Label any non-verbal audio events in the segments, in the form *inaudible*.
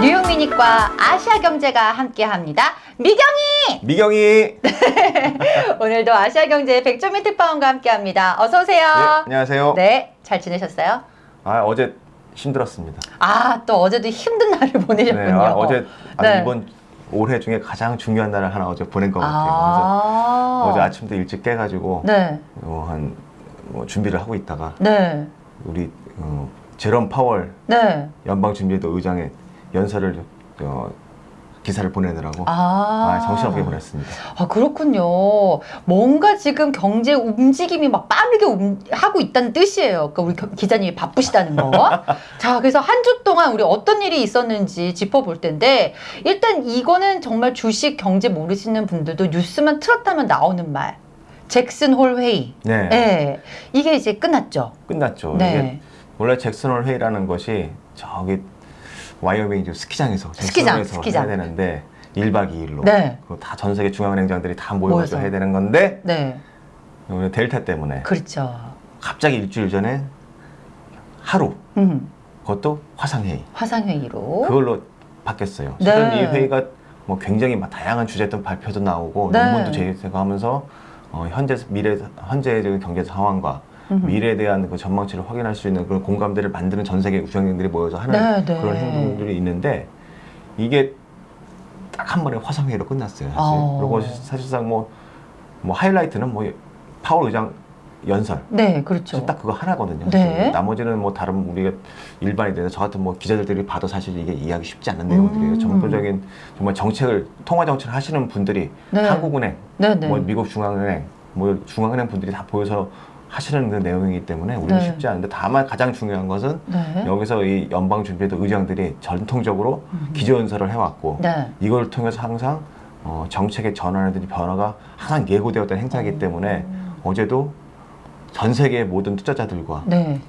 뉴욕미니과 아시아 경제가 함께합니다. 미경이! 미경이 *laughs* 오늘도 아시아 경제 백조미 특파원과 함께합니다. 어서 오세요. 네, 안녕하세요. 네, 잘 지내셨어요? 아 어제 힘들었습니다. 아, 또 어제도 힘든 날을 보내셨군요. 네, 아, 어제 아, 네. 이번 올해 중에 가장 중요한 날을 하나 어제 보낸 것 같아요. 아, 어제 아침부터 일찍 깨가지고 네, 어, 한 뭐, 준비를 하고 있다가 네, 우리 어, 제롬 파월 네. 연방준비도 의장의 연설을 어, 기사를 보내느라고 아, 아, 정신없게 보냈습니다. 아, 그렇군요. 뭔가 지금 경제 움직임이 막 빠르게 움- 하고 있다는 뜻이에요. 그러니까 우리 겨- 기자님이 바쁘시다는 거. *laughs* 자, 그래서 한 주 동안 우리 어떤 일이 있었는지 짚어볼 텐데, 일단 이거는 정말 주식 경제 모르시는 분들도 뉴스만 틀었다면 나오는 말. 잭슨 홀 회의. 네, 예. 이게 이제 끝났죠. 끝났죠. 네. 이게 원래 잭슨 홀 회의라는 것이 저기 와이어밍 스키장에서 스키장, 스키장. 해야 되는데 1박 2일로 네. 그리고 다전 세계 중앙은행장들이 다 모여서. 해야 되는 건데 네. 오늘 델타 때문에 그렇죠. 갑자기 일주일 전에 하루 음, 그것도 화상회의 화상회의로. 그걸로 바뀌었어요. 네. 실은 이 회의가 뭐 굉장히 막 다양한 주제든 발표도 나오고 네. 논문도 제시되고 하면서 어, 현재 미래 현재의 경제 상황과. 미래에 대한 그 전망치를 확인할 수 있는 그런 공감대를 만드는 전 세계 우수학생들이 모여서 하는 네, 네. 그런 행동들이 있는데 이게 딱 한 번에 화상회의로 끝났어요. 사실. 어. 그리고 사실상 뭐, 뭐 하이라이트는 뭐 파월 의장 연설 네, 그렇죠. 딱 그거 하나거든요. 네. 나머지는 뭐 다른 우리가 일반인들 저 같은 뭐 기자들이 봐도 사실 이게 이해하기 쉽지 않은 내용들이에요. 음. 전부적인 정말 정책을 통화 정책을 하시는 분들이 네. 한국은행, 네, 네. 뭐 미국 중앙은행, 뭐 중앙은행 분들이 다 보여서 하시는 그 내용이기 때문에 우리는 네. 쉽지 않은데 다만 가장 중요한 것은 네. 여기서 이 연방준비도 의장들이 전통적으로 음. 기조연설을 해왔고 네. 이걸 통해서 항상 어, 정책의 전환이든지 변화가 항상 예고되었던 행사이기 음. 때문에 어제도 전 세계의 모든 투자자들과 네.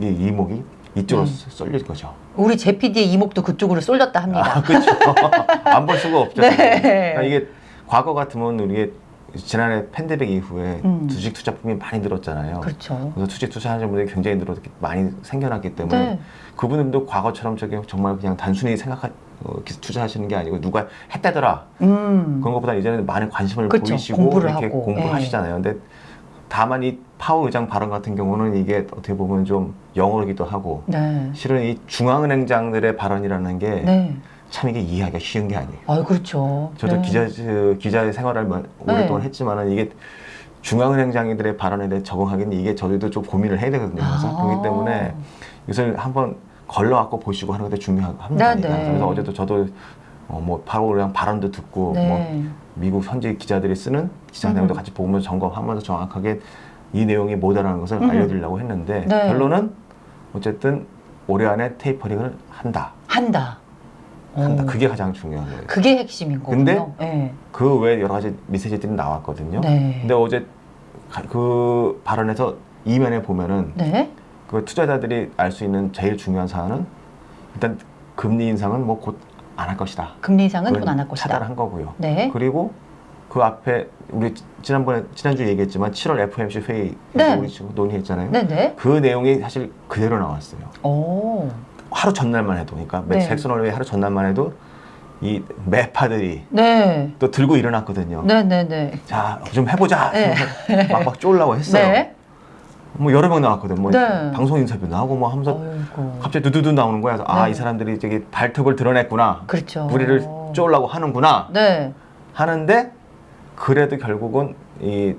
이 이목이 이쪽으로 네. 쏠릴 거죠. 우리 제PD의 이목도 그쪽으로 쏠렸다 합니다. 아, 그렇죠. *laughs* 안 볼 수가 없죠. 네. 그러니까 이게 과거 같으면 우리 지난해 팬데믹 이후에 음. 주식 투자품이 많이 늘었잖아요. 그렇죠. 그래서 주식 투자하는 분들이 굉장히 늘어 많이 생겨났기 때문에 네. 그분들도 과거처럼 저기 정말 그냥 단순히 생각하 어, 투자하시는 게 아니고 누가 했다더라 음. 그런 것보다 이제는 많은 관심을 그렇죠. 보이시고 공부를 이렇게 하고. 공부를 예. 하시잖아요. 근데 다만 이 파워 의장 발언 같은 경우는 이게 어떻게 보면 좀 영어이기도 하고 네. 실은 이 중앙은행장들의 발언이라는 게 참 네. 이게 이해하기가 쉬운 게 아니에요. 아, 그렇죠. 저도 네. 기자 그 기자의 생활을 마- 오랫동안 네. 했지만은 이게 중앙은행장들의 발언에 대해 적응하기는 이게 저희도 좀 고민을 해야 되거든요. 항상. 아. 그렇기 때문에 이것을 한번 걸러갖고 보시고 하는 것도 중요합니다. 네, 네. 그래서 어제도 저도 어, 뭐 바로 그냥 발언도 듣고 뭐 네. 미국 현지 기자들이 쓰는 기사 내용도 음. 같이 보면서 점검하면서 정확하게 이 내용이 뭐다라는 것을 음. 알려드리려고 했는데 네. 결론은 어쨌든 올해 안에 테이퍼링을 한다. 한다. 한다. 오. 그게 가장 중요한 거예요. 그게 핵심인 거군요. 근데 네. 그 외에 여러 가지 메시지들이 나왔거든요. 네. 근데 어제 가- 그 발언에서 이면에 보면은 네. 그 투자자들이 알 수 있는 제일 중요한 사안은 일단 금리 인상은 뭐 곧 안 할 것이다. 금리 인상은 돈안할 것이다. 차단한 거고요. 네. 그리고 그 앞에 우리 지난번에 지난주 에 얘기했지만 7월 FOMC 회의 네. 우리 지금 논의했잖아요. 네, 네. 그 내용이 사실 그대로 나왔어요. 오. 하루 전날만 해도 그러니까 네. 잭슨홀 회의 하루 전날만 해도 이 매파들이 네. 또 들고 일어났거든요. 네, 네, 네. 자, 좀 해보자. 네. 막막 쫄라고 했어요. 네. 뭐 여러 명 나왔거든. 뭐 네. 방송 인터뷰 나오고 뭐 하면서 어이구. 갑자기 두두두 나오는 거야. 그래서 아, 네. 이 사람들이 저기 발톱을 드러냈구나. 그렇죠. 우리를 쫄라고 하는구나. 네. 하는데 그래도 결국은 이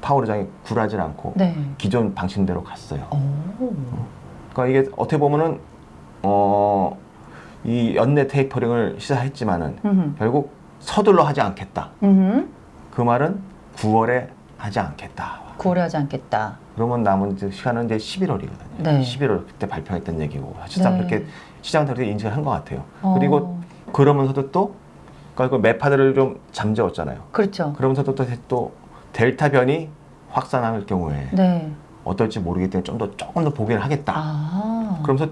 파월 의장이 굴하지 않고 네. 기존 방침대로 갔어요. 오. 그러니까 이게 어떻게 보면은 어, 이 연내 테이퍼링을 시사했지만은 음. 결국 서둘러 하지 않겠다. 음. 그 말은 9월에 하지 않겠다. 구월에 하지 않겠다. 그러면 남은 시간은 이제 11월이거든요. 네. 11월 그때 발표했던 얘기고 사실상 네. 그렇게 시장들이 인지를 한것 같아요. 어. 그리고 그러면서도 또 그러니까 그 매파들을 좀 잠재웠잖아요. 그렇죠. 그러면서도 또, 또 델타 변이 확산할 경우에 네. 어떨지 모르기 때문에 좀 더 조금 더 보기를 하겠다. 아. 그러면서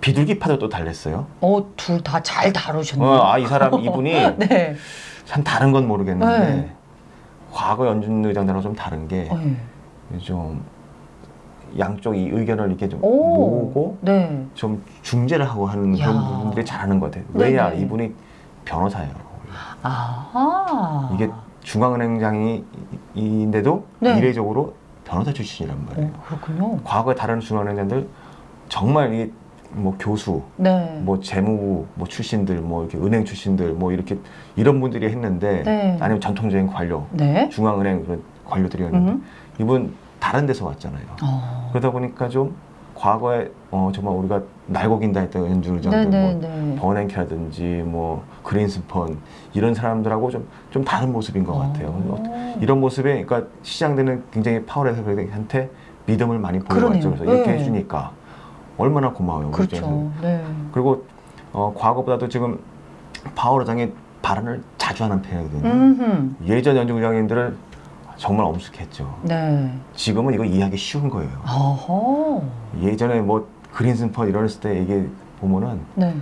비둘기파도 또 달랬어요. 어, 둘 다 잘 다루셨네요. 어, 아, 이 사람 *laughs* 이분이 네. 참 다른 건 모르겠는데 네. 과거 연준 의장들하고 좀 다른 게좀 네. 양쪽 이 의견을 이렇게 좀 오. 모으고 네. 좀 중재를 하고 하는 야. 그런 부분들이 잘하는 것 같아요. 왜냐 네네. 이분이 변호사예요. 아하. 이게 중앙은행장인데도 네. 이례적으로 변호사 출신이란 말이에요. 어, 그렇군요. 과거에 다른 중앙은행장들 정말 이 뭐 교수, 네. 뭐 재무부 뭐 출신들, 뭐 이렇게 은행 출신들, 뭐 이렇게 이런 분들이 했는데 네. 아니면 전통적인 관료, 네. 중앙은행 그런 관료들이었는데 음. 이분 다른 데서 왔잖아요. 어. 그러다 보니까 좀 과거에 어 정말 우리가 날고긴다 했던 의장들 네네네. 뭐 버냉키라든지 뭐 그린스펀 이런 사람들하고 좀 좀 다른 모습인 것 같아요. 어. 이런 모습에 그러니까 시장들은 굉장히 파월에서 한테 믿음을 많이 보여왔죠. 그래서 이렇게 네. 해주니까 얼마나 고마워요. 그렇죠. 네. 그리고 어, 과거보다도 지금 파월 의장이 발언을 자주 하는 편이거든요. 음흠. 예전 연준 의장님들은 정말 엄숙했죠. 네. 지금은 이거 이해하기 쉬운 거예요. 어허. 예전에 뭐 그린스펀 이랬을 때 얘기 보면은 네.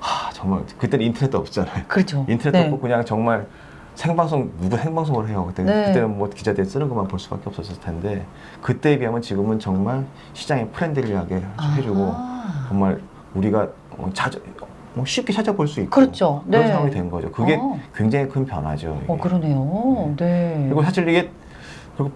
하, 정말 그때는 인터넷도 없잖아요. 그렇죠. 인터넷 네. 없고 그냥 정말 생방송 누구 생방송을 해요. 그때 네. 그때는 뭐 기자들 쓰는 것만 볼 수밖에 없었을 텐데 그때에 비하면 지금은 정말 시장에 friendly하게 해주고 아하. 정말 우리가 어, 자주 뭐 쉽게 찾아볼 수 있고 그렇죠. 그런 네. 상황이 된 거죠. 그게 어. 굉장히 큰 변화죠. 이게. 어, 그러네요. 네. 그리고 사실 이게 그리고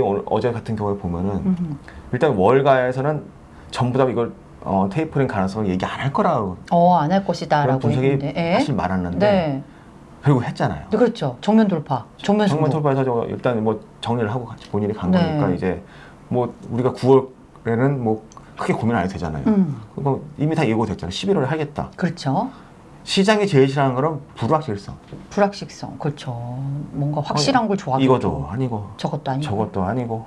오늘- 어제 같은 경우에 보면은 음흠. 일단 월가에서는 전부 다 이걸 어, 테이프링 가능성을 얘기 안 할 거라고 어, 안할 그런 것이다 라고 분석이. 예? 사실 많았는데 네. 결국 했잖아요. 네, 그렇죠. 정면 돌파. 정면. 정말 돌파해서 저 일단 뭐 정리를 하고 같이 본인이 간 네. 거니까 이제 뭐 우리가 9월에는 뭐 크게 고민 안 해도 되잖아요. 음. 그거 이미 다 예고됐잖아요. 11월에 하겠다. 그렇죠. 시장이 제일 싫어하는 거는 불확실성. 불확실성. 그렇죠. 뭔가 확실한 걸 좋아하겠죠. 이것도 아니고 저것도 아니고. 저것도 아니고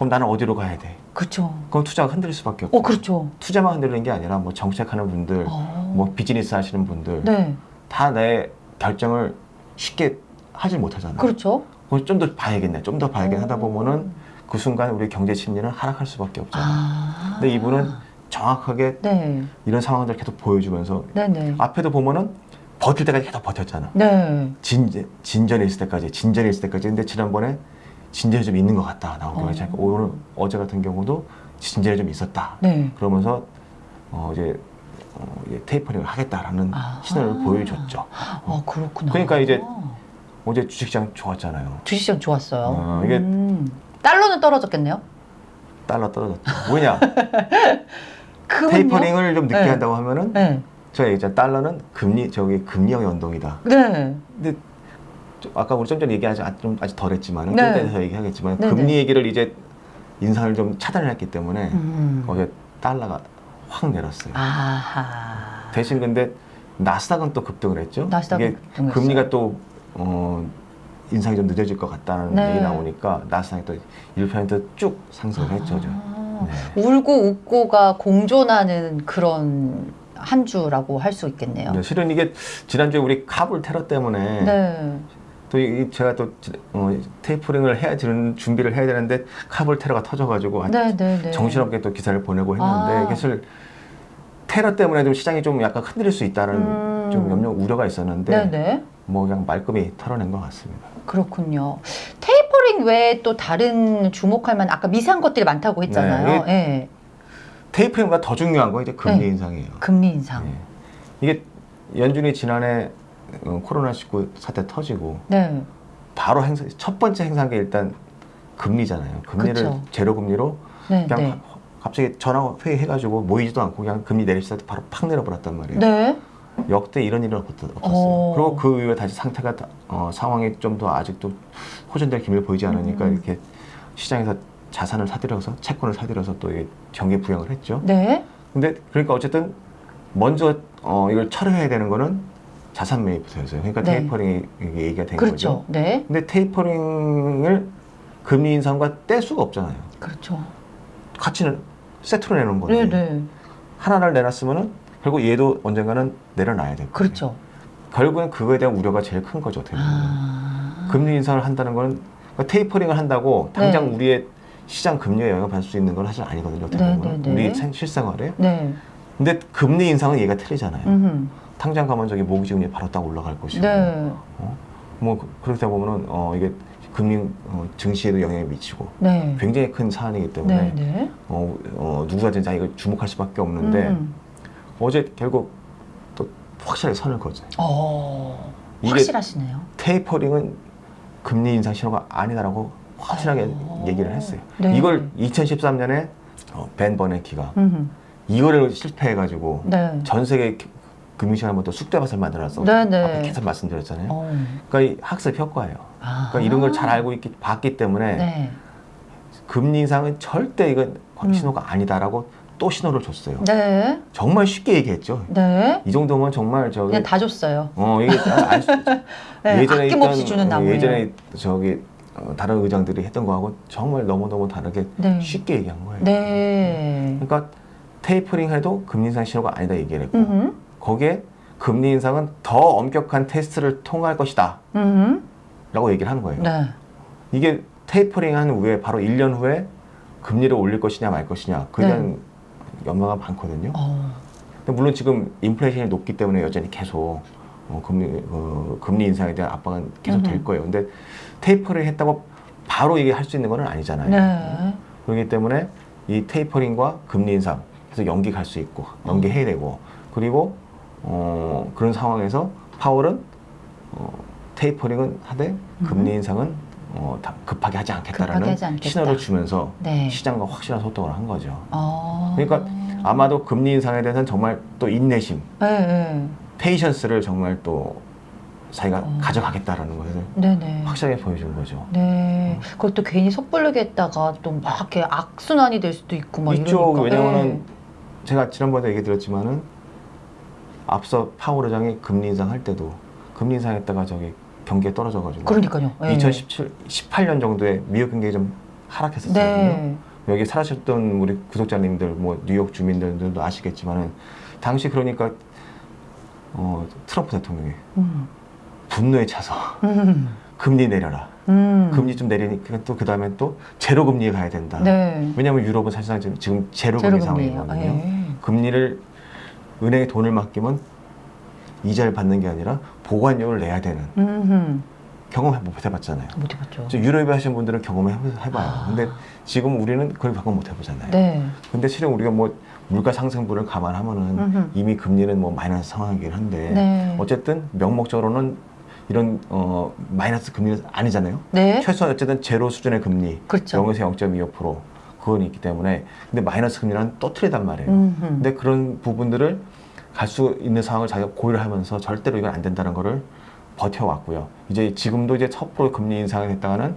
그럼 나는 어디로 가야 돼? 그렇죠. 그럼 투자가 흔들릴 수밖에 없고 어, 그렇죠. 투자만 흔들리는 게 아니라 뭐 정책하는 분들, 어. 뭐 비즈니스 하시는 분들 네. 다 내 결정을 쉽게 하질 못하잖아요. 그렇죠. 그럼 좀더 봐야겠네. 좀 더 봐야겠네 하다 오. 보면은 그 순간 우리 경제 심리는 하락할 수밖에 없잖아요. 아. 근데 이분은 정확하게 네. 이런 상황들 계속 보여주면서 네네. 앞에도 보면은 버틸 때까지 계속 버텼잖아. 네. 진, 진전에 있을 때까지, 진전에 있을 때까지. 근데 지난번에 진전이 좀 있는 것 같다. 나오고 어. 어. 오늘 어제 같은 경우도 진전이 좀 있었다. 네. 그러면서 어, 이제, 어, 이제 테이퍼링을 하겠다라는 아하. 신호를 보여줬죠. 아, 그렇구나. 그러니까 이제 어제 주식시장 좋았잖아요. 주식시장 좋았어요. 어, 이게- 음. 달러는 떨어졌겠네요. 달러 떨어졌죠. 뭐냐? 그분요? *laughs* 테이퍼링을 좀 늦게 네. 한다고 하면은 네. 제가 얘기했잖아요. 달러는 금리 저기 금리형 연동이다. 네. 근데 좀 아까 우리 좀 전에 얘기하지 아- 좀 아직 덜했지만 네. 좀 이따 얘기하겠지만 네네. 금리 얘기를 이제 인상을 좀 차단을 했기 때문에 음. 어제 달러가 확 내렸어요. 아하. 대신 근데 나스닥은 또 급등을 했죠. 나스닥은 이게 급등했어요. 금리가 또 어, 인상이 좀 늦어질 것 같다는 네. 얘기 나오니까 나스닥이 또 1%쭉 상승을 했죠. 저. 아, 네. 울고 웃고가 공존하는 그런 한 주라고 할 수 있겠네요. 네, 실은 이게 지난주에 우리 카불 테러 때문에 네. 또 이- 제가 또 어, 테이프링을 해야 되는 준비를 해야 되는데 카불 테러가 터져가지고 네, 네, 네. 정신없게 또 기사를 보내고 했는데 아. 사실 테러 때문에 좀 시장이 좀 약간 흔들릴 수 있다는 음. 좀 염려 우려가 있었는데 네, 네. 뭐 그냥 말끔히 털어낸 것 같습니다. 그렇군요. 테이퍼링 외에 또 다른 주목할 만한 아까 미세한 것들이 많다고 했잖아요. 네, 예. 테이프링보다 더 중요한 건 이제 금리 네. 인상이에요. 금리 인상. 예. 이게 연준이 지난해 어, 코로나19 사태 터지고 네. 바로 행사, 첫 번째 행사한 게 일단 금리잖아요. 금리를 그쵸. 제로 금리로 네, 그냥 네. 하- 갑자기 전화 회의 해가지고 모이지도 않고 그냥 금리 내리시다 바로 팍 내려버렸단 말이에요. 네. 역대 이런 일은 없었- 없었어요. 어. 그리고 그 이후에 다시 상태가 다- 어, 상황이 좀 더 아직도 호전될 기미를 보이지 않으니까 음. 이렇게 시장에서 자산을 사들여서 채권을 사들여서 또 경기 부양을 했죠. 네. 근데 그러니까 어쨌든 먼저 어, 이걸 철회해야 되는 거는 자산 매입부터였어요. 그러니까 네. 테이퍼링이 이게 얘기가 된 그렇죠. 거죠. 네. 근데 테이퍼링을 금리 인상과 뗄 수가 없잖아요. 그렇죠. 같이 세트로 내놓은 건데 네, 네. 하나를 내놨으면은 결국 얘도 언젠가는 내려놔야 될 거예요. 그렇죠. 결국엔 그거에 대한 우려가 제일 큰 거죠. 어떻게 보면. 아. 금리 인상을 한다는 건 그러니까 테이퍼링을 한다고 당장 네. 우리의 시장 금리에 영향을 받을 수 있는 건 사실 아니거든요. 어떻게 네, 보면. 우리 생- 실생활에. 네. 근데 금리 인상은 얘가 틀리잖아요. 음흠. 당장 가면 저기 모기 지 금리 바로 딱 올라갈 것이고. 네. 어? 뭐 그- 그렇다 보면은 어 이게 금리 어, 증시에도 영향을 미치고 네. 굉장히 큰 사안이기 때문에 네, 네. 어, 어, 누구든지 이걸 주목할 수밖에 없는데 음. 어제 결국 또 확실하게 선을 거죠. 어, 확실하시네요. 테이퍼링은 금리 인상 신호가 아니다라고 확실하게 어. 얘기를 했어요. 네. 이걸 2013년에 어, 벤 버네키가 음. 이거를 실패해가지고 네. 전 세계 금융시장 한번 또 쑥대밭을 만들어서 네, 네. 계속 말씀드렸잖아요. 어. 그러니까 이 학습 효과예요. 아. 그러니까 이런 걸 잘 알고 있기, 봤기 때문에 네. 금리 인상은 절대 이건 음. 신호가 아니다라고 또 신호를 줬어요. 네. 정말 쉽게 얘기했죠. 네. 이 정도면 정말 저기 그냥 다 줬어요. 어 이게 알 수, *laughs* 네. 아낌없이 있던, 주는 어. 예전에 저기 어, 다른 의장들이 했던 거하고 정말 너무 너무 다르게 네. 쉽게 얘기한 거예요. 네. 그러니까 테이퍼링 해도 금리 인상 신호가 아니다 얘기를 했고 음. 거기에 금리 인상은 더 엄격한 테스트를 통할 것이다 음. 라고 얘기를 하는 거예요. 네. 이게 테이퍼링 한 후에 바로 1년 후에 금리를 올릴 것이냐 말 것이냐 그에 네. 대한 연마가 많거든요. 어. 근데 물론 지금 인플레이션이 높기 때문에 여전히 계속 어, 금리 어, 금리 인상에 대한 압박은 계속 될 음흠. 거예요. 근데 테이퍼를 했다고 바로 이게 할 수 있는 건 아니잖아요. 네. 그렇기 때문에 이 테이퍼링과 금리 인상 그래서 연기 갈 수 있고 연기해야 되고 그리고 어, 그런 상황에서 파월은 어, 테이퍼링은 하되 금리 인상은 어, 다 급하게 하지 않겠다라는 급하게 하지 않겠다. 신호를 주면서 네. 시장과 확실한 소통을 한 거죠. 어. 그러니까 아마도 금리 인상에 대해서는 정말 또 인내심, 네, 네. 페이션스를 정말 또 자기가 어. 가져가겠다라는 것을 네, 네. 확실하게 보여준 거죠. 네. 그것도 괜히 섣부르게 했다가 또 막 이렇게 악순환이 될 수도 있고 막 이쪽 이러니까. 왜냐면은 제가 지난번에 얘기 드렸지만은 앞서 파월 의장이 금리 인상할 때도 금리 인상했다가 저기 경기에 떨어져가지고 그러니까요. 네. 2017, 18년 정도에 미국 경기가 좀 하락했었거든요. 네. 여기 살아셨던 우리 구독자님들, 뭐 뉴욕 주민들도 아시겠지만은 당시 그러니까 어, 트럼프 대통령이 음. 분노에 차서 음. 금리 내려라. 음. 금리 좀 내리니까 또 그 다음에 또 제로 금리에 가야 된다. 네. 왜냐하면 유럽은 사실상 지금- 제로 금리. 상황이거든요. 네. 금리를 은행에 돈을 맡기면 이자를 받는 게 아니라 보관료를 내야 되는 음. 경험 못 해봤잖아요. 못 해봤죠. 저 유럽에 하신 분들은 경험해 해봐요. 아. 근데 지금 우리는 그걸 경험 못 해보잖아요. 네. 근데 실은 우리가 뭐 물가 상승분을 감안하면은 음흠. 이미 금리는 뭐 마이너스 상황이긴 한데 네. 어쨌든 명목적으로는 이런 어 마이너스 금리는 아니잖아요. 네. 최소한 어쨌든 제로 수준의 금리 그렇죠. 0에서 0.25% 그건 있기 때문에 근데 마이너스 금리는 또 틀리단 말이에요. 음흠. 근데 그런 부분들을 갈 수 있는 상황을 자기가 고려를 하면서 절대로 이건 안 된다는 거를 버텨왔고요. 이제 지금도 이제 첫 프로 금리 인상이 됐다가는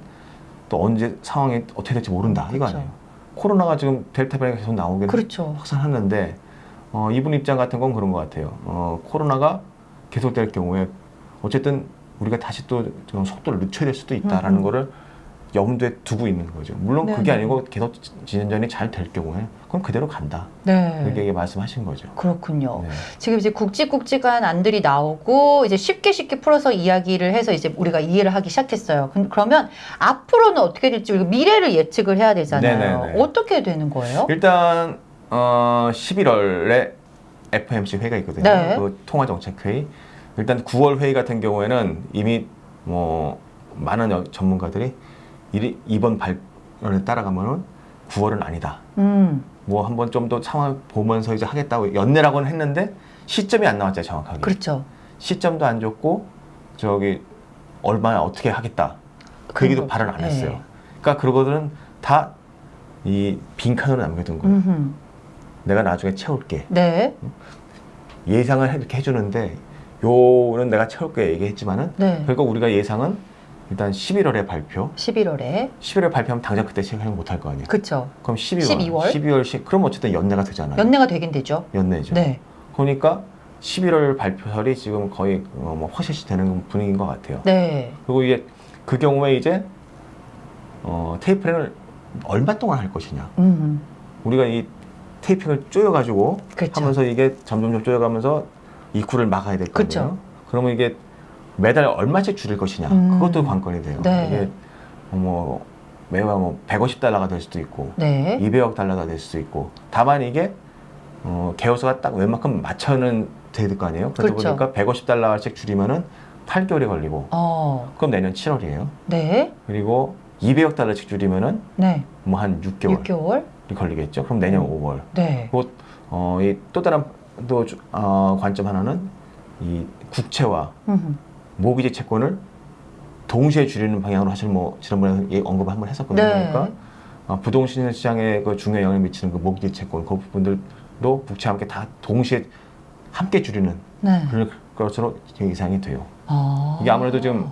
또 언제 상황이 어떻게 될지 모른다 이거 그렇죠. 아니에요. 코로나가 지금 델타 변이가 계속 나오긴 그렇죠. 확산하는데 어, 이분 입장 같은 건 그런 것 같아요. 어, 코로나가 계속될 경우에 어쨌든 우리가 다시 또좀 속도를 늦춰야 될 수도 있다라는 음. 거를 염두에 두고 있는 거죠. 물론 네, 그게 네. 아니고 계속 진전이 잘 될 경우에 그럼 그대로 간다. 네. 이렇게 말씀하신 거죠. 그렇군요. 네. 지금 이제 굵직굵직한 안들이 나오고 이제 쉽게 쉽게 풀어서 이야기를 해서 이제 우리가 이해를 하기 시작했어요. 그- 그러면 앞으로는 어떻게 될지 미래를 예측을 해야 되잖아요. 네네네. 어떻게 되는 거예요? 일단 어, 11월에 FMC 회의가 있거든요. 네. 그 통화정책회의. 일단 9월 회의 같은 경우에는 이미 뭐 많은 여- 전문가들이 이- 이번 발언에 따라가면은 9월은 아니다. 음, 뭐 한번 좀 더 상황 보면서 이제 하겠다고 연내라고는 했는데 시점이 안 나왔잖아요, 정확하게. 그렇죠. 시점도 안 줬고 저기 얼마나 어떻게 하겠다. 그 얘기도 거- 발언 안 네. 했어요. 그러니까 그러거든 다이 빈칸으로 남겨둔 거예요. 음흠. 내가 나중에 채울게. 네, 예상을 이렇게 해주는데 요는 내가 채울게 얘기했지만은 네. 결국 우리가 예상은 일단 11월에 발표. 11월에 11월 발표하면 당장 그때 시행을 못할 거 아니에요. 그렇죠. 그럼 12월. 12월? 12월 시 그럼 어쨌든 연내가 되잖아요. 연내가 되긴 되죠. 연내죠. 네, 그러니까 11월 발표설이 지금 거의 어, 뭐 허시시 되는 분위기인 것 같아요. 네, 그리고 이게 그 경우에 이제 어, 테이프링을 얼마 동안 할 것이냐. 음, 우리가 이 테이핑을 쪼여가지고 그렇죠. 하면서 이게 점점점 쪼여가면서 입구를 막아야 될 그렇죠. 거예요. 그러면 이게 매달 얼마씩 줄일 것이냐. 음. 그것도 관건이 돼요. 네. 이게 뭐 매월 뭐 150달러가 될 수도 있고 네, 200억 달러가 될 수도 있고 다만 이게 어, 개요소가 딱 웬만큼 맞춰는 될 거 아니에요. 그러다 그렇죠. 보니까 150달러씩 줄이면은 8개월이 걸리고 어. 그럼 내년 7월이에요. 네. 그리고 200억 달러씩 줄이면은 네. 뭐한 6개월이 6개월? 걸리겠죠. 그럼 내년 음. 5월. 네. 곧 어, 이 또 다른 또 주- 어, 관점 하나는 이 국채와 음. 모기지 채권을 동시에 줄이는 방향으로 사실 뭐 지난번에 예, 언급을 한번 했었거든요. 네. 그러니까 어, 부동산 시장에 그 중요한 영향을 미치는 그 모기지 채권 그 부분들도 국채와 함께 다 동시에 함께 줄이는 네. 그럴 것으로 지금 예상이 돼요. 아. 이게 아무래도 좀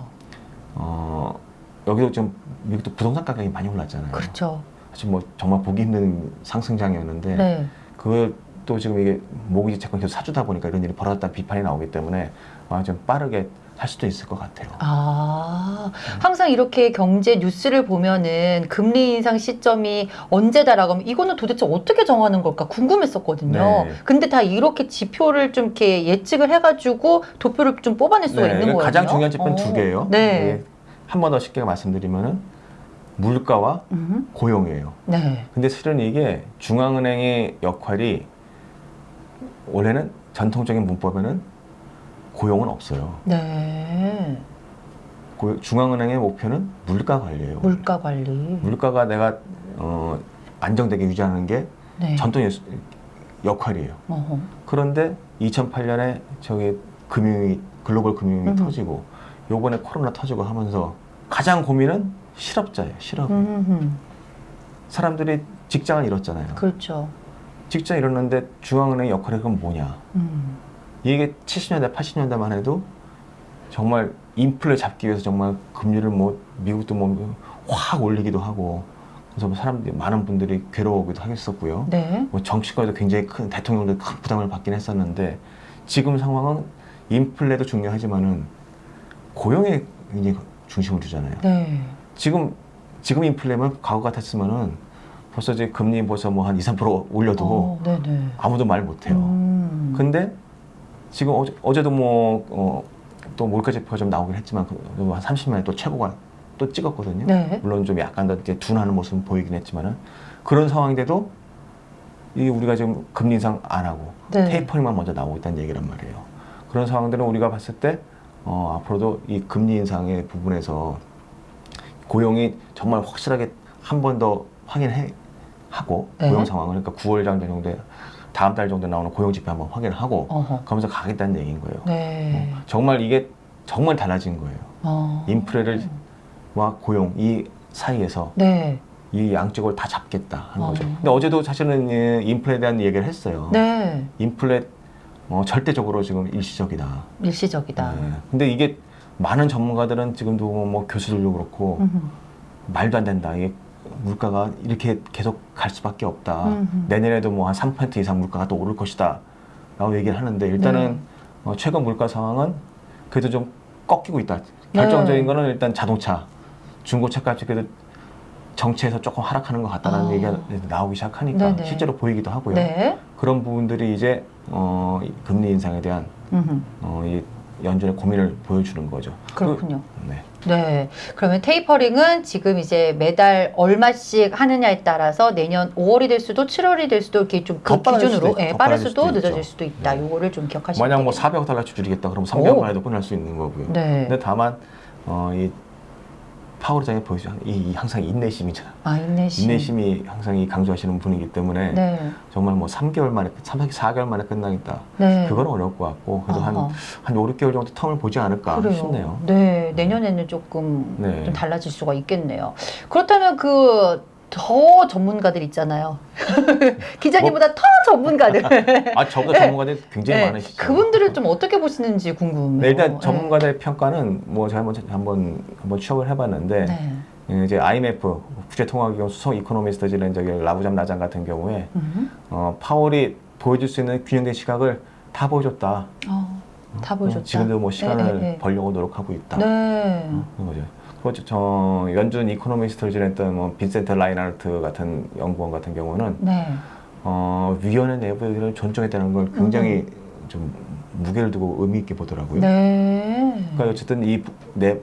어, 여기도 좀 미국도 부동산 가격이 많이 올랐잖아요. 그렇죠. 사실 뭐 정말 보기 힘든 상승장이었는데 네. 그것도 지금 이게 모기지 채권 계속 사주다 보니까 이런 일이 벌어졌다 비판이 나오기 때문에 아마 좀 빠르게 할 수도 있을 것 같아요. 아, 항상 이렇게 경제 뉴스를 보면은 금리 인상 시점이 언제다라고 하면 이거는 도대체 어떻게 정하는 걸까 궁금했었거든요. 네. 근데 다 이렇게 지표를 좀 이렇게 예측을 해가지고 도표를 좀 뽑아낼 수가 있는 거예요. 네, 가장 중요한 지표는 두 개예요. 네. 한번 더 쉽게 말씀드리면은 물가와 음, 고용이에요. 네. 근데 실은 이게 중앙은행의 역할이 원래는 전통적인 문법에는 고용은 없어요. 네. 고- 중앙은행의 목표는 물가 관리예요. 물가 관리. 물가가 내가 어, 안정되게 유지하는 게 네. 전통의 수- 역할이에요. 어허. 그런데 2008년에 저기 금융이 글로벌 금융이 음. 터지고 요번에 코로나 터지고 하면서 가장 고민은 실업자예요. 실업. 음, 사람들이 직장을 잃었잖아요. 그렇죠. 직장 잃었는데 중앙은행의 역할이 그럼 뭐냐? 음. 이게 70년대, 80년대만 해도 정말 인플레 잡기 위해서 정말 금리를 뭐 미국도 뭐 확 올리기도 하고 그래서 뭐 사람들이 많은 분들이 괴로워하기도 하겠었고요. 네. 뭐 정치권에도 굉장히 큰 대통령도 큰 부담을 받긴 했었는데 지금 상황은 인플레도 중요하지만은 고용에 굉장히 중심을 두잖아요. 네. 지금 지금 인플레면 과거 같았으면은 벌써 이제 금리 벌써 뭐 한 2, 3% 올려도 어, 네네. 아무도 말 못해요. 음. 근데 지금 어제, 어제도 뭐, 어, 또 몰카 지표가 좀 나오긴 했지만, 그, 한 30만에 또 최고가 또 찍었거든요. 네. 물론 좀 약간 더 이제 둔하는 모습은 보이긴 했지만은, 그런 상황인데도, 이 우리가 지금 금리 인상 안 하고, 네. 테이퍼링만 먼저 나오고 있다는 얘기란 말이에요. 그런 상황들은 우리가 봤을 때, 어, 앞으로도 이 금리 인상의 부분에서 고용이 정말 확실하게 한 번 더 확인해 하고 네. 고용 상황을 그러니까 9월 정도에 다음 달 정도 나오는 고용 지표 한번 확인을 하고 어허. 그러면서 가겠다는 얘기인 거예요. 네. 어, 정말 이게 정말 달라진 거예요. 어. 인플레를 와 고용 이 사이에서 네. 이 양쪽을 다 잡겠다 하는 어. 거죠. 근데 어제도 사실은 이 인플레에 대한 얘기를 했어요. 네. 인플레 어, 절대적으로 지금 일시적이다. 일시적이다. 네. 근데 이게 많은 전문가들은 지금도 뭐 교수들도 그렇고 음. 말도 안 된다. 이게 물가가 이렇게 계속 갈 수밖에 없다. 음흠. 내년에도 뭐 한 3% 이상 물가가 또 오를 것이다. 라고 얘기를 하는데 일단은 네. 어, 최근 물가 상황은 그래도 좀 꺾이고 있다. 결정적인 네. 거는 일단 자동차, 중고차 값이 그래도 정체에서 조금 하락하는 것 같다는 아. 얘기가 나오기 시작하니까 네네. 실제로 보이기도 하고요. 네. 그런 부분들이 이제 어, 이 금리 인상에 대한 음흠. 어, 이 연준의 고민을 보여주는 거죠. 그렇군요. 그, 네. 네. 그러면 테이퍼링은 지금 이제 매달 얼마씩 하느냐에 따라서 내년 5월이 될 수도 7월이 될 수도 이렇게 좀그더 빠를 기준으로 있- 예, 더 빠를 빠를 수도 수도 늦어질. 수도 있다. 네. 요거를 좀 기억하시면 만약 뭐 되겠네요. 400달러씩 줄이겠다 오. 3개월 만에도 끝날 수 있는 거고요. 네. 근데 다만 어, 이 파월장에 보이죠. 이, 이 항상 인내심이잖아. 아, 인내심. 인내심이 항상 이 강조하시는 분이기 때문에 네. 정말 뭐 3개월 만에 3, 4개월 만에 끝나겠다. 네. 그건 어려울 것 같고 그래도 한, 아하. 한 5, 6개월 정도 텀을 보지 않을까 그래요. 싶네요. 네, 내년에는 조금 네. 좀 달라질 수가 있겠네요. 그렇다면 그 더 전문가들 있잖아요. *laughs* 기자님보다 더 전문가들. *laughs* 아, 저보다 네. 전문가들 굉장히 네, 많으시죠. 그분들을 좀 어떻게 보시는지 궁금해요. 네, 일단 전문가들의 평가는 뭐 제가 한번 한번 한번 취합을 해봤는데 네. 예, 이제 IMF 국제통화기금 수석 이코노미스트 지낸 저기 라부잠 나장 같은 경우에 음. 어, 파월이 보여줄 수 있는 균형된 시각을 다 보여줬다. 어, 다 보여줬다. 어, 지금도 뭐 시간을 네, 네, 네. 벌려고 노력하고 있다. 네. 어, 그런 거죠. 그리고 저- 저 연준 이코노미스트를 지냈던 뭐 빈센트 라인하트 같은 연구원 같은 경우는 네. 어, 위원회 내부를 존중했다는 걸 굉장히 좀 무게를 두고 의미 있게 보더라고요. 네. 그러니까 어쨌든 이내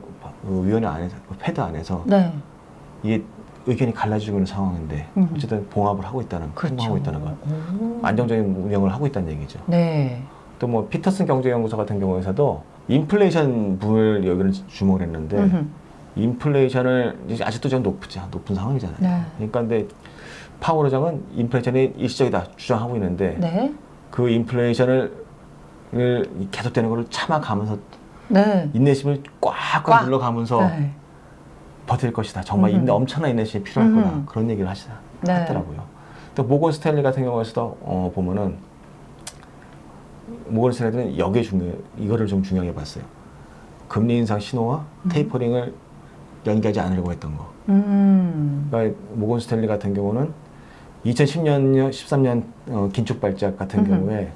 그 위원회 안에서 그 패드 안에서 네. 이게 의견이 갈라지고 있는 상황인데 음. 어쨌든 봉합을 하고 있다는 그렇죠. 하고 있다는 것 오. 안정적인 운영을 하고 있다는 얘기죠. 네. 또 뭐 피터슨 경제연구소 같은 경우에서도 인플레이션 부분을 여기는 주목을 했는데 음흠. 인플레이션을 아직도 좀 높지 높은 상황이잖아요. 네. 그러니까 근데 파월 의장은 인플레이션이 일시적이다 주장하고 있는데 네. 그 인플레이션을 을 계속되는 것을 참아가면서 네. 인내심을 꽉꽉 꽉. 눌러가면서 네. 버틸 것이다. 정말 음흠. 인내, 엄청난 인내심이 필요할. 거다. 그런 얘기를 하시다. 네. 했더라고요. 또 모건 스탠리 같은 경우에서도 어, 보면은 모건 스탠리는 여기에 중요 이거를 좀 중요하게 봤어요. 금리 인상 신호와 테이퍼링을 연기하지 않으려고 했던 거. 음. 그러니까 모건 스탠리 같은 경우는 2010년, 13년 어, 긴축 발작 같은 음흠. 경우에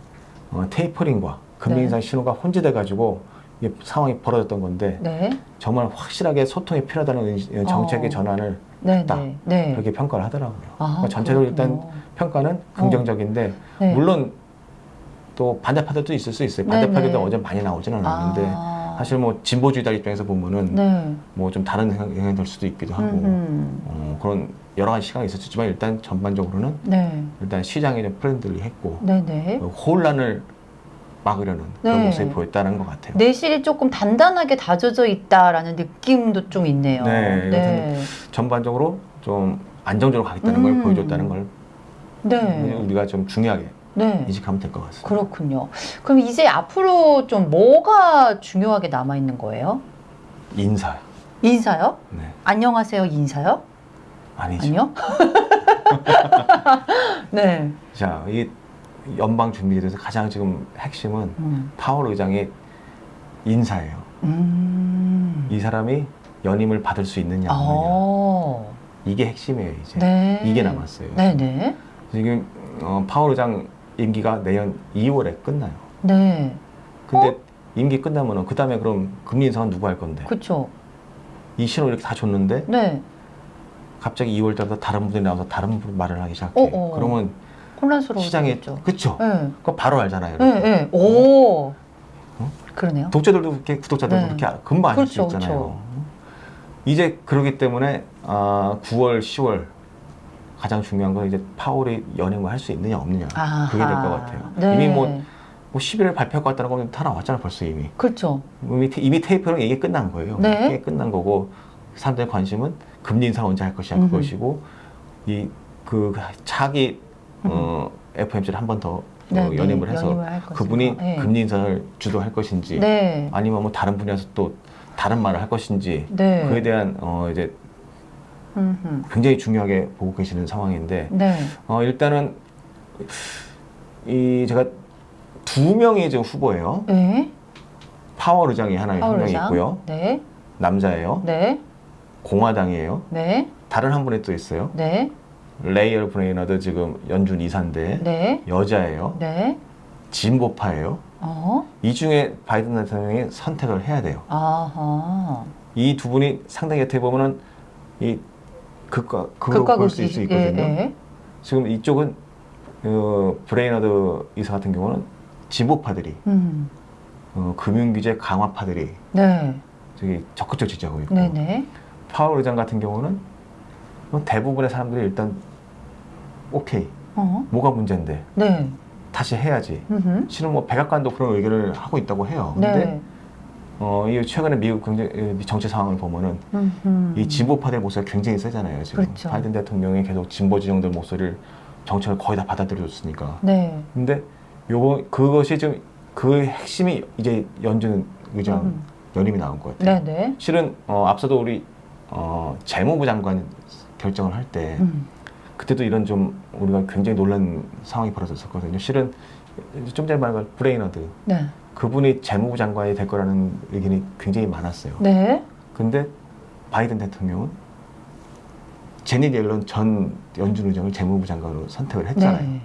어, 테이퍼링과 금리 네. 인상 신호가 혼재돼 가지고 이게 상황이 벌어졌던 건데 네. 정말 확실하게 소통이 필요하다는 의- 정책의 어. 전환을 네. 했다. 네. 네. 그렇게 평가를 하더라고요. 아, 그러니까 전체적으로 일단. 평가는 긍정적인데 네. 물론 또 반대파들도 있을 수 있어요. 네, 반대파들도 네. 어제 많이 나오지는 않았는데 아. 사실 뭐 진보주의자 입장에서 보면은 네. 뭐좀 다른 영향- 영향이 될 수도 있기도 하고. 어, 그런 여러 가지 시각이 있었지만 일단 전반적으로는 네. 일단 시장이 좀 프렌들리했고 네. 네. 어, 혼란을 막으려는 그런 네. 모습이 보였다는 것 같아요. 내실이 조금 단단하게 다져져 있다라는 느낌도 좀 있네요. 네, 네. 전반적으로 좀 안정적으로 가겠다는 음. 걸 보여줬다는 걸 네. 우리가 좀 중요하게 네. 인식하면 될 것 같습니다. 그렇군요. 그럼 이제 앞으로 좀 뭐가 중요하게 남아 있는 거예요? 인사. 인사요? 네. 안녕하세요 인사요? 아니죠. 아니요? *laughs* 네. 자, 이 연방 준비에 대해서 가장 지금 핵심은 음. 파월 의장의 인사예요. 음. 이 사람이 연임을 받을 수 있느냐 없느냐. 어. 이게 핵심이에요, 이제. 네. 이게 남았어요. 네네. 지금 어, 파월 의장 임기가 내년 2월에 끝나요. 네. 근데 임기 끝나면은 그 다음에 그럼 금리 인상은 누구 할 건데? 그쵸. 이 신호 이렇게 다 줬는데 네. 갑자기 2월 달부터 다른 분들이 나와서 다른 분 말을 하기 시작해. 어, 어. 그러면 혼란스러워지죠. 시장에 그쵸? 네. 그거 바로 알잖아요. 네. 네. 오. 어? 그러네요. 독자들도 그렇게 구독자들도 네. 그렇게 금방 알수 그렇죠, 있잖아요. 그렇죠. 이제 그러기 때문에 아, 9월, 10월 가장 중요한 건 이제 파월이 연행을 할 수 있느냐 없느냐 아하. 그게 될 것 같아요. 네. 이미 뭐, 뭐 11월 발표할 것 같다는 거는 다 나왔잖아요 벌써 이미. 그렇죠. 이미, 테- 이미 테이프는 이게 끝난 거예요. 네. 이게 끝난 거고 사람들의 관심은 금리 인상 언제 할 것이냐. 그것이고 이그 차기 어, FOMC를 한 번더 네, 어, 네. 연임을 해서 연임을. 그분이 네. 금리 인상을 주도할 것인지 네. 아니면 뭐 다른 분야에서 또 다른 말을 할 것인지 네. 그에 대한 어 이제. 굉장히 중요하게 보고 계시는 상황인데 네. 어 일단은 이 제가 두 명이 지금 후보예요. 네. 파월 의장이 하나 한 파월 명이 의장. 있고요. 네. 남자예요. 네. 공화당이에요. 네. 다른 한 분이 또 있어요. 네. 라엘 브레이너드 지금 연준 이사인데 네. 여자예요. 네. 진보파예요. 어. 이 중에 바이든 대통령이 선택을 해야 돼요. 아하. 이 두 분이 상당히 어떻게 보면은 이 극과 극으로 볼수 극이. 있거든요. 예, 예. 지금 이쪽은 어, 브레이너드 이사 같은 경우는 진보파들이 음. 어, 금융규제 강화파들이 네. 저기 적극적 지지하고 있고 네네. 파월 의장 같은 경우는 뭐 대부분의 사람들이 일단 오케이 어. 뭐가 문제인데 네. 다시 해야지 음흠. 실은 뭐 백악관도 그런 의견을 하고 있다고 해요. 근데 네. 어, 이 최근에 미국 경제 이 정치 상황을 보면은 음흠. 이 진보파들의 목소리가 굉장히 세잖아요. 지금 그렇죠. 바이든 대통령이 계속 진보 지정들 목소리를 정책을 거의 다 받아들여줬으니까. 네. 근데 요거 그것이 좀그 핵심이 이제 연준 의장 음. 연임이 나온 것 같아요. 네네. 실은 어, 앞서도 우리 어, 재무부 장관 결정을 할때 음. 그때도 이런 좀 우리가 굉장히 놀란 상황이 벌어졌었거든요. 실은 좀 전에 말한 브레이너드 네. 그분이 재무부 장관이 될 거라는 의견이 굉장히 많았어요. 네. 근데 바이든 대통령은 재닛 옐런 전 연준 의장을 재무부 장관으로 선택을 했잖아요. 네.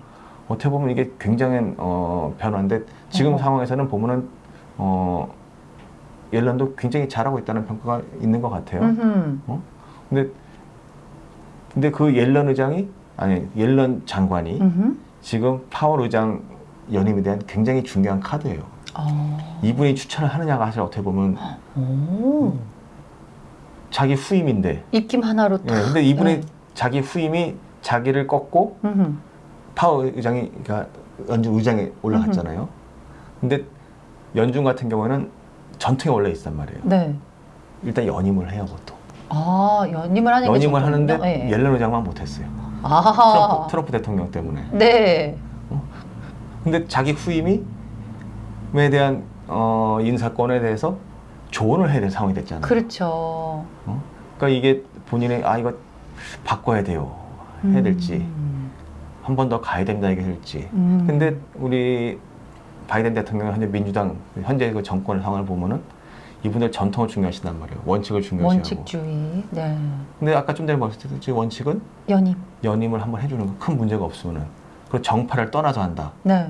어떻게 보면 이게 굉장한 어, 변화인데 지금 어허. 상황에서는 보면은 어, 옐런도 굉장히 잘하고 있다는 평가가 있는 것 같아요. 음흠. 근데 근데 그 옐런 의장이 아니 옐런 장관이 음흠. 지금 파월 의장 연임에 대한 굉장히 중요한 카드예요. 어. 이분이 추천을 하느냐가 사실 어떻게 보면 오. 자기 후임인데 입김 하나로 예, 딱. 근데 이분의 네. 자기 후임이 자기를 꺾고 음흠. 파월 의장이 그러니까 연준 의장에 올라갔잖아요. 근데 연준 같은 경우는 전통이 원래 있단 말이에요. 네. 일단 연임을 해요, 보통. 아, 연임을 하는 게 연임을. 하는데 네. 옐런 의장만 못했어요. 아하. 트럼프, 트럼프 대통령 때문에. 네. 근데 자기 후임이 에 대한 어, 인사권에 대해서 조언을 해야 될 상황이 됐잖아요. 그렇죠. 어? 그러니까 이게 본인의 아 이거 바꿔야 돼요. 해야 될지 음. 한번 더 가야 된다 이게 될지. 음. 근데 우리 바이든 대통령 현재 민주당 현재 그 정권의 상황을 보면은 이분들 전통을 중요하시단 말이에요. 원칙을 중요시하고. 원칙주의. 네. 근데 아까 좀 전에 지금 원칙은 연임. 연임을 한번 해주는 거 큰 문제가 없으면은 그리고 정파를 떠나서 한다. 네.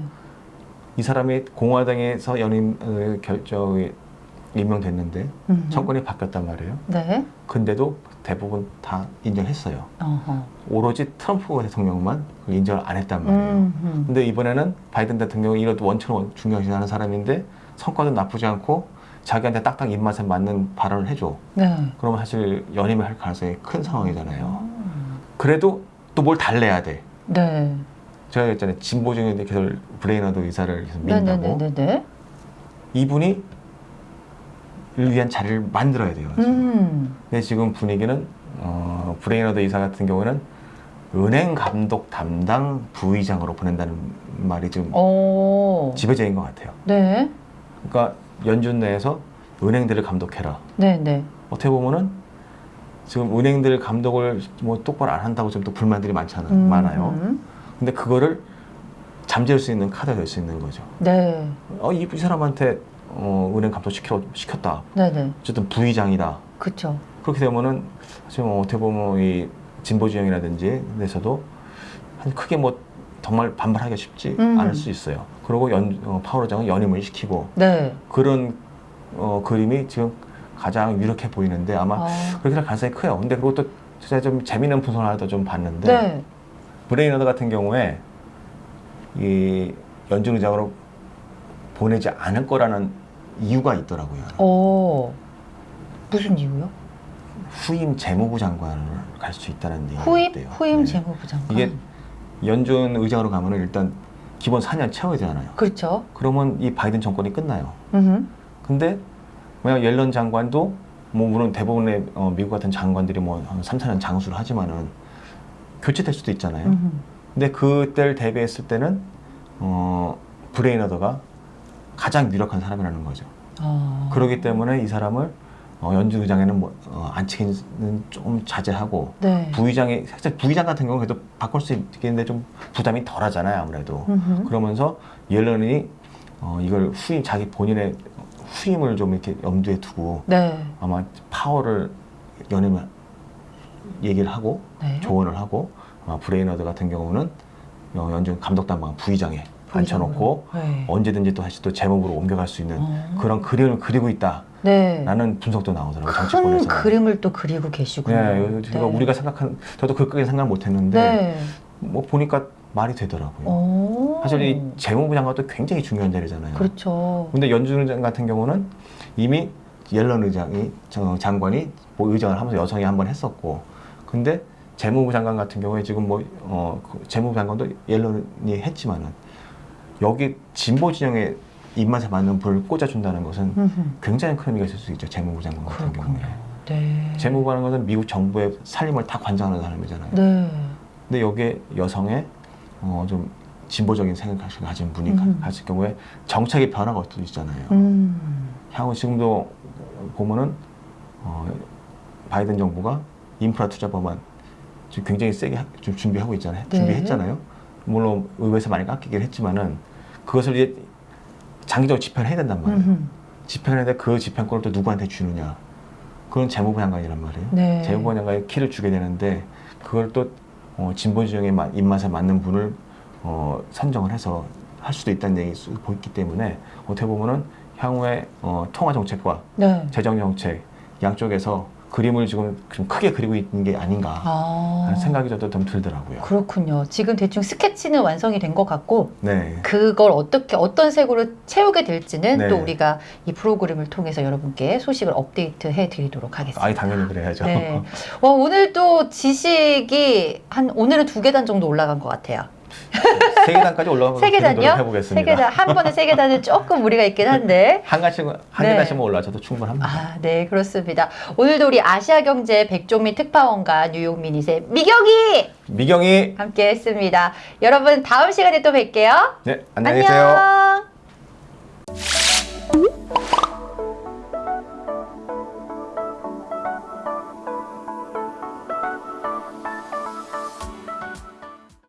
이 사람이 공화당에서 연임 어, 결정이 임명됐는데 음. 정권이 바뀌었단 말이에요. 네. 근데도 대부분 다 인정했어요. 어허. 오로지 트럼프 대통령만 그걸 인정을 안 했단 말이에요. 음, 음. 근데 이번에는 바이든 대통령이 이런 원칙을 중요시하는 사람인데 성과도 나쁘지 않고 자기한테 딱딱 입맛에 맞는 발언을 해줘. 네. 그러면 사실 연임을 할 가능성이 큰 상황이잖아요. 음. 그래도 또 뭘 달래야 돼. 네. 제가 했잖아요. 진보적인 계속 브레이너드 이사를 계속 민다고. 네네네네. 이분이 을 위한 자리를 만들어야 돼요. 지금. 음. 근데 지금 분위기는 어, 브레이너드 이사 같은 경우는 은행 감독 담당 부의장으로 보낸다는 말이 지금 오. 지배적인 것 같아요. 네. 그러니까 연준 내에서 은행들을 감독해라. 네 네. 어떻게 보면은 지금 은행들 감독을 뭐 똑바로 안 한다고 좀또 불만들이 많잖아요. 음. 많아요. 근데 그거를 잠재울 수 있는 카드가 될 수 있는 거죠. 네. 어, 이, 이 사람한테 어, 은행 감독 시켜, 시켰다. 네네. 어쨌든 부의장이다. 그쵸. 그렇게 되면은 지금 어떻게 보면 이 진보 진영이라든지 데서도 한 크게 뭐 정말 반발하기가 쉽지 음. 않을 수 있어요. 그리고 연, 어, 파월 의장은 연임을 시키고 네. 그런 어, 그림이 지금 가장 유력해 보이는데 아마 아. 그렇게 될 가능성이 커요. 근데 또 제가 좀 재미있는 분석을 하나 좀 봤는데 네. 브레이너드 같은 경우에 이 연준 의장으로 보내지 않을 거라는 이유가 있더라고요. 오. 무슨 이유요? 후임 재무부 장관을 갈 수 있다는 얘기가 후임 있대요. 후임 네. 재무부 장관. 이게 연준 의장으로 가면 은 일단 기본 4년 채워야 되잖아요. 그렇죠. 그러면 이 바이든 정권이 끝나요. 음. 근데 만약 옐런 장관도 뭐 물론 대부분의 어, 미국 같은 장관들이 뭐 한 3, 4년 장수를 하지만은 교체될 수도 있잖아요. 음. 근데 그때를 대비했을 때는 어 브레이너더가 가장 유력한 사람이라는 거죠. 아. 그렇기 때문에 이 사람을 어, 연준 의장에는 뭐, 어, 앉히기는 좀 자제하고 네. 부의장이 사실 부의장 같은 경우는 그래도 바꿀 수 있겠는데 좀 부담이 덜하잖아요 아무래도 음흠. 그러면서 옐런이 어, 이걸 후임 자기 본인의 후임을 좀 이렇게 염두에 두고 네. 아마 파월을 연임을 얘기를 하고 네. 조언을 하고 아마 브레이너드 같은 경우는 어, 연준 감독단방 부의장에 앉혀놓고 네. 언제든지 또 다시 또 제목으로 옮겨갈 수 있는 어. 그런 그림을 그리고 있다라는 네. 분석도 나오더라고요 큰 정치권에서. 그림을 또 그리고 계시군요. 네, 제가 우리가 생각한 저도 그까지 생각 못했는데 네. 뭐 보니까 말이 되더라고요. 오. 사실 이 재무부 장관도 굉장히 중요한 자리잖아요. 그렇죠. 근데 연준 의장 같은 경우는 이미 옐런 의장이 저 장관이 뭐 의장을 하면서 여성이 한 번 했었고, 근데 재무부 장관 같은 경우에 지금 뭐 어, 그 재무부 장관도 옐런이 했지만은 여기 진보 진영의 입맛에 맞는 불을 꽂아준다는 것은 음흠. 굉장히 큰 의미가 있을 수 있죠. 재무부 장관 같은 그렇군요. 경우에. 네. 재무부라는 것은 미국 정부의 살림을 다 관장하는 사람이잖아요. 네. 근데 여기에 여성의 어, 좀 진보적인 생각을 가진 분이 음. 가질 경우에 정책의 변화가 또 있잖아요. 음. 향후 지금도 보면은 어, 바이든 정부가 인프라 투자 법안 지금 굉장히 세게 하- 좀 준비하고 있잖아요. 네. 준비했잖아요. 물론 의회에서 많이 깎이긴 했지만은 그것을 이제 장기적으로 집행해야 된단 말이에요. 음흠. 집행하는데 그 집행권을 또 누구한테 주느냐? 그건 재무부 장관이란 말이에요. 네. 재무부 장관이 키를 주게 되는데 그걸 또 어, 진보 지형의 마- 입맛에 맞는 분을 어, 선정을 해서 할 수도 있다는 얘기 수 있기 때문에 어떻게 보면은 향후에 어, 통화 정책과 네. 재정 정책 양쪽에서 그림을 지금 좀 크게 그리고 있는 게 아닌가 아. 하는 생각이 저도 좀 들더라고요. 그렇군요. 지금 대충 스케치는 완성이 된 것 같고 네. 그걸 어떻게 어떤 색으로 채우게 될지는 네. 또 우리가 이 프로그램을 통해서 여러분께 소식을 업데이트해 드리도록 하겠습니다. 아이 당연히 그래야죠. 네. 와, 오늘 또 지식이 한 오늘은 두 계단 정도 올라간 것 같아요. *laughs* 세 계단까지 올라가서 세 계단요? 해보겠습니다. 세 계단 한 번에 세 계단은 조금 무리가 있긴 한데. 한 가지 한 네. 계단씩만 올라가도 충분합니다. 아, 네, 그렇습니다. 오늘도 우리 아시아 경제 백종민 특파원과 뉴욕 미니세 미경이 미경이 함께 했습니다. 여러분 다음 시간에 또 뵐게요. 네 안녕히 계세요. 안녕.